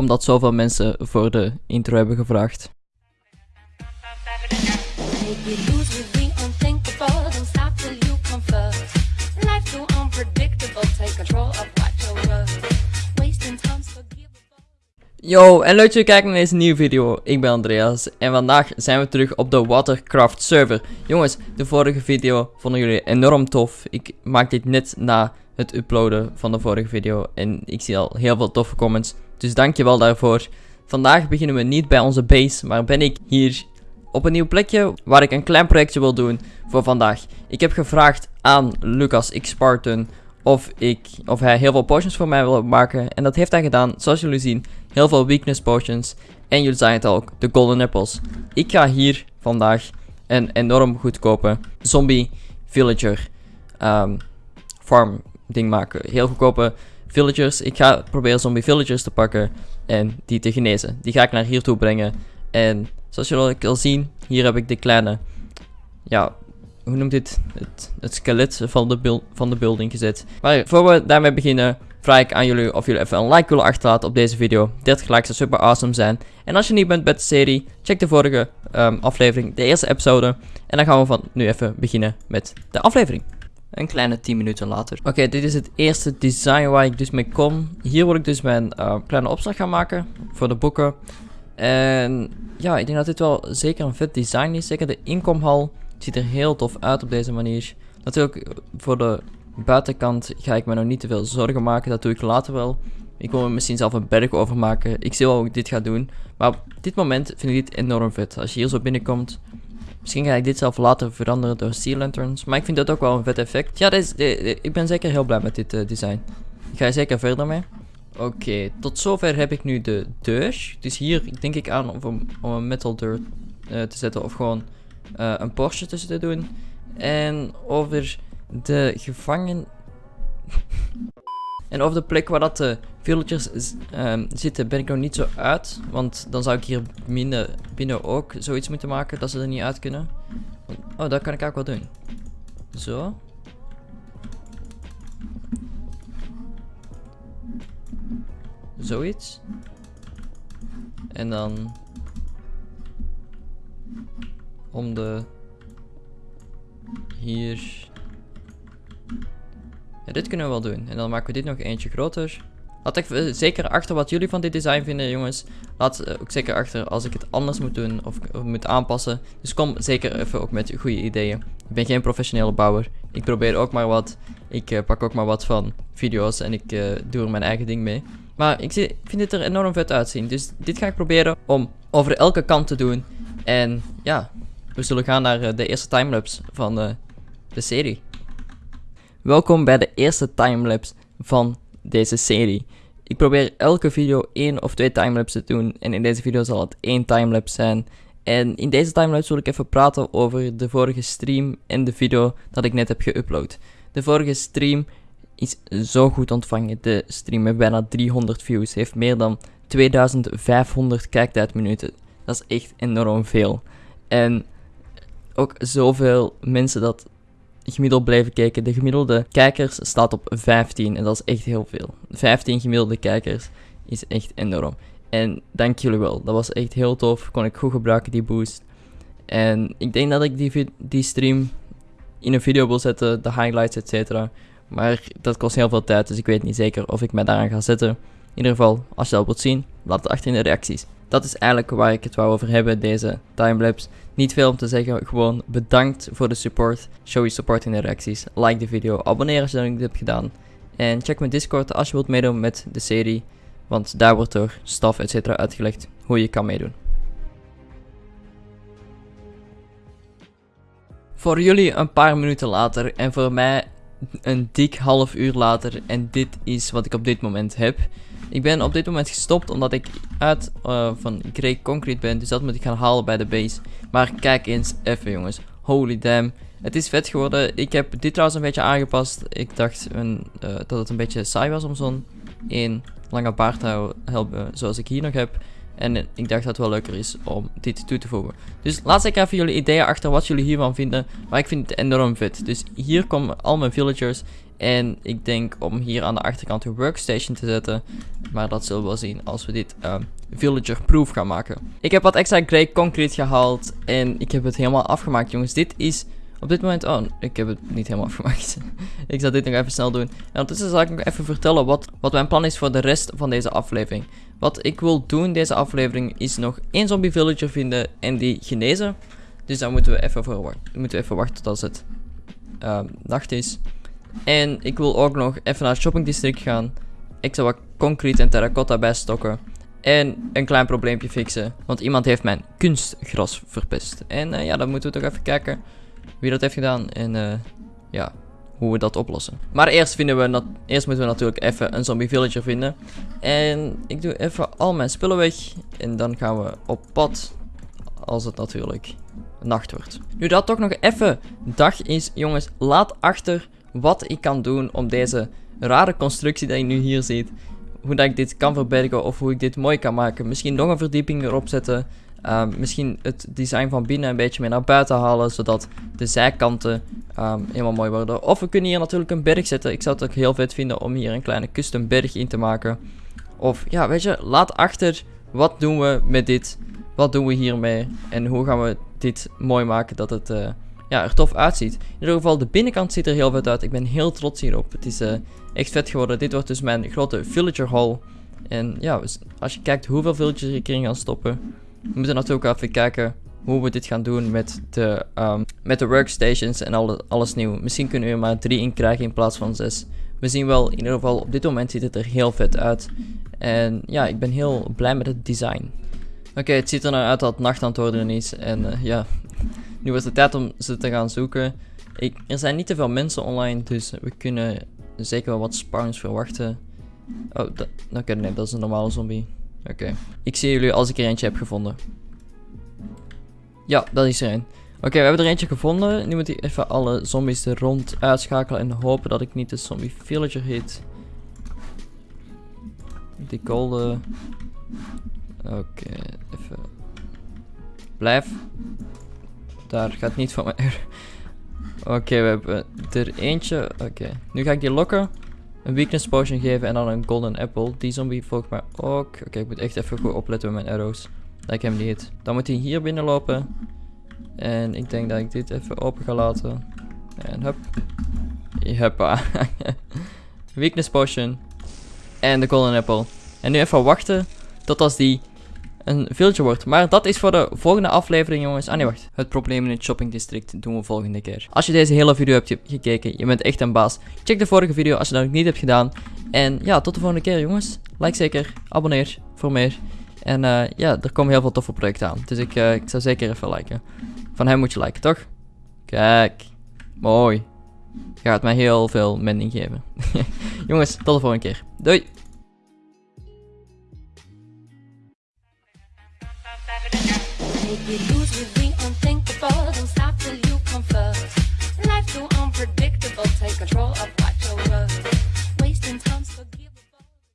omdat zoveel mensen voor de intro hebben gevraagd. Yo, en leuk dat je kijkt naar deze nieuwe video. Ik ben Andreas en vandaag zijn we terug op de Watercraft server. Jongens, de vorige video vonden jullie enorm tof. Ik maak dit net na het uploaden van de vorige video en ik zie al heel veel toffe comments. Dus dankjewel daarvoor. Vandaag beginnen we niet bij onze base, maar ben ik hier op een nieuw plekje waar ik een klein projectje wil doen voor vandaag. Ik heb gevraagd aan Lucas X Spartan of, ik, of hij heel veel potions voor mij wil maken. En dat heeft hij gedaan, zoals jullie zien. Heel veel weakness potions. En jullie zagen het ook, de golden apples. Ik ga hier vandaag een enorm goedkope zombie villager ehm, farm ding maken. Heel goedkope villagers. Ik ga proberen zombie villagers te pakken en die te genezen. Die ga ik naar hier toe brengen. En zoals jullie al zien, hier heb ik de kleine, ja, hoe noemt dit? Het, het skelet van de, van de building gezet. Maar voor we daarmee beginnen, vraag ik aan jullie of jullie even een like willen achterlaten op deze video. 30 likes zou super awesome zijn. En als je niet bent met de serie, check de vorige ehm, aflevering, de eerste episode. En dan gaan we van nu even beginnen met de aflevering. Een kleine 10 minuten later. Oké, dit is het eerste design waar ik dus mee kom. Hier wil ik dus mijn eh, kleine opslag gaan maken voor de boeken. En ja, ik denk dat dit wel zeker een vet design is. Zeker de inkomhal ziet er heel tof uit op deze manier. Natuurlijk, voor de buitenkant ga ik me nog niet te veel zorgen maken. Dat doe ik later wel. Ik wil er misschien zelf een berg over maken. Ik zie wel hoe ik dit ga doen. Maar op dit moment vind ik dit enorm vet. Als je hier zo binnenkomt. Misschien ga ik dit zelf later veranderen door sea lanterns. Maar ik vind dat ook wel een vet effect. Ja, ik ben zeker heel blij met dit eh, design. Ik ga er zeker verder mee. Oké, tot zover heb ik nu de deur. Dus hier denk ik aan om, om een metal deur eh, te zetten of gewoon eh, een Porsche tussen te doen. En over de gevangen... en over de plek waar dat de z- ehm, zitten ben ik nog niet zo uit. Want dan zou ik hier binnen, binnen ook zoiets moeten maken dat ze er niet uit kunnen. Oh, dat kan ik ook wel doen. Zo. Zoiets. En dan om de hier. Dit kunnen we wel doen. En dan maken we dit nog eentje groter. Laat even zeker achter wat jullie van dit design vinden, jongens. Laat eh, ook zeker achter als ik het anders moet doen of, moet aanpassen. Dus kom zeker even ook met goede ideeën. Ik ben geen professionele bouwer. Ik probeer ook maar wat. Ik eh, pak ook maar wat van video's en ik eh, doe er mijn eigen ding mee. Maar ik, zie, ik vind dit er enorm vet uitzien. Dus dit ga ik proberen om over elke kant te doen. En ja, we zullen gaan naar eh, de eerste timelapse van eh, de serie. Welkom bij de eerste timelapse van deze serie. Ik probeer elke video één of twee timelapses te doen. En in deze video zal het één timelapse zijn. En in deze timelapse wil ik even praten over de vorige stream en de video dat ik net heb geüpload. De vorige stream is zo goed ontvangen. De stream heeft bijna 300 views. Heeft meer dan 2500 kijktijdminuten. Dat is echt enorm veel. En ook zoveel mensen dat gemiddeld blijven kijken. De gemiddelde kijkers staat op 15 en dat is echt heel veel. 15 gemiddelde kijkers is echt enorm. En dank jullie wel. Dat was echt heel tof. Kon ik goed gebruiken, die boost. En ik denk dat ik die, die stream in een video wil zetten, de highlights, etc. Maar dat kost heel veel tijd, dus ik weet niet zeker of ik mij daaraan ga zetten. In ieder geval, als je dat wilt zien, laat het achter in de reacties. Dat is eigenlijk waar ik het wou over hebben, deze timelapse. Niet veel om te zeggen, gewoon bedankt voor de support. Show je support in de reacties. Like de video, abonneer als je dat niet hebt gedaan. En check mijn Discord als je wilt meedoen met de serie. Want daar wordt door staf etc. uitgelegd hoe je kan meedoen. Voor jullie een paar minuten later en voor mij een dik half uur later. En dit is wat ik op dit moment heb. Ik ben op dit moment gestopt omdat ik uit eh, van Grey Concrete ben. Dus dat moet ik gaan halen bij de base. Maar kijk eens even jongens. Holy damn. Het is vet geworden. Ik heb dit trouwens een beetje aangepast. Ik dacht een, eh, dat het een beetje saai was om zo'n één lange baard te hou- hebben zoals ik hier nog heb. En ik dacht dat het wel leuker is om dit toe te voegen. Dus laat zeker even jullie ideeën achter wat jullie hiervan vinden. Maar ik vind het enorm vet. Dus hier komen al mijn villagers. En ik denk om hier aan de achterkant een workstation te zetten. Maar dat zullen we wel zien als we dit uh, villager-proof gaan maken. Ik heb wat extra grey concrete gehaald. En ik heb het helemaal afgemaakt, jongens. Dit is op dit moment... Oh, ik heb het niet helemaal afgemaakt. ik zal dit nog even snel doen. En ondertussen zal ik nog even vertellen wat, wat mijn plan is voor de rest van deze aflevering. Wat ik wil doen deze aflevering is nog één zombie villager vinden en die genezen. Dus daar moeten we even voor wachten. Moeten we even wachten tot het uh, nacht is. En ik wil ook nog even naar het shoppingdistrict gaan. Ik zal wat concrete en terracotta bijstokken. En een klein probleempje fixen. Want iemand heeft mijn kunstgras verpest. En uh, ja, dan moeten we toch even kijken wie dat heeft gedaan. En uh, ja, hoe we dat oplossen. Maar eerst, vinden we eerst moeten we natuurlijk even een zombie villager vinden. En ik doe even al mijn spullen weg. En dan gaan we op pad. Als het natuurlijk nacht wordt. Nu dat toch nog even dag is, jongens, laat achter wat ik kan doen om deze rare constructie die je nu hier ziet, hoe dat ik dit kan verbergen of hoe ik dit mooi kan maken. Misschien nog een verdieping erop zetten. Um, misschien het design van binnen een beetje meer naar buiten halen, zodat de zijkanten um, helemaal mooi worden. Of we kunnen hier natuurlijk een berg zetten. Ik zou het ook heel vet vinden om hier een kleine custom berg in te maken. Of ja, weet je, laat achter wat doen we met dit, wat doen we hiermee en hoe gaan we dit mooi maken dat het... Uh, ja, er tof uitziet. In ieder geval, de binnenkant ziet er heel vet uit. Ik ben heel trots hierop. Het is uh, echt vet geworden. Dit wordt dus mijn grote villager hall. En ja, als je kijkt hoeveel villagers ik erin gaan stoppen. We moeten natuurlijk even kijken hoe we dit gaan doen met de, um, met de workstations en alle, alles nieuw. Misschien kunnen we er maar drie in krijgen in plaats van zes. We zien wel, in ieder geval op dit moment ziet het er heel vet uit. En ja, ik ben heel blij met het design. Oké, okay, het ziet er nou uit dat het nacht aan het worden is. En uh, ja, nu was het tijd om ze te gaan zoeken. Ik, er zijn niet te veel mensen online, dus we kunnen zeker wel wat spawns verwachten. Oh, oké, nee, dat is een normale zombie. Oké. Okay. Ik zie jullie als ik er eentje heb gevonden. Ja, dat is er een. Oké, we hebben er eentje gevonden. Nu moet ik even alle zombies er rond uitschakelen en hopen dat ik niet de zombie villager hit. Die golden. Oké, even. Blijf. Daar gaat niet van mij. Oké, we hebben er eentje. Oké, nu ga ik die lokken. Een weakness potion geven en dan een golden apple. Die zombie volgt mij ook. Oké, ik moet echt even goed opletten met mijn arrows. Ik hem niet. Dan moet hij hier binnenlopen. En ik denk dat ik dit even open ga laten. En hup. Huppa. weakness potion. En de golden apple. En nu even wachten tot als die een villager wordt. Maar dat is voor de volgende aflevering, jongens. Ah nee, wacht. Het probleem in het shoppingdistrict doen we volgende keer. Als je deze hele video hebt gekeken, je bent echt een baas. Check de vorige video als je dat nog niet hebt gedaan. En ja, tot de volgende keer, jongens. Like zeker, abonneer voor meer. En eh, ja, er komen heel veel toffe projecten aan. Dus ik, eh, ik zou zeker even liken. Van hem moet je liken, toch? Kijk. Mooi. Gaat mij heel veel mending geven. Jongens, tot de volgende keer. Doei!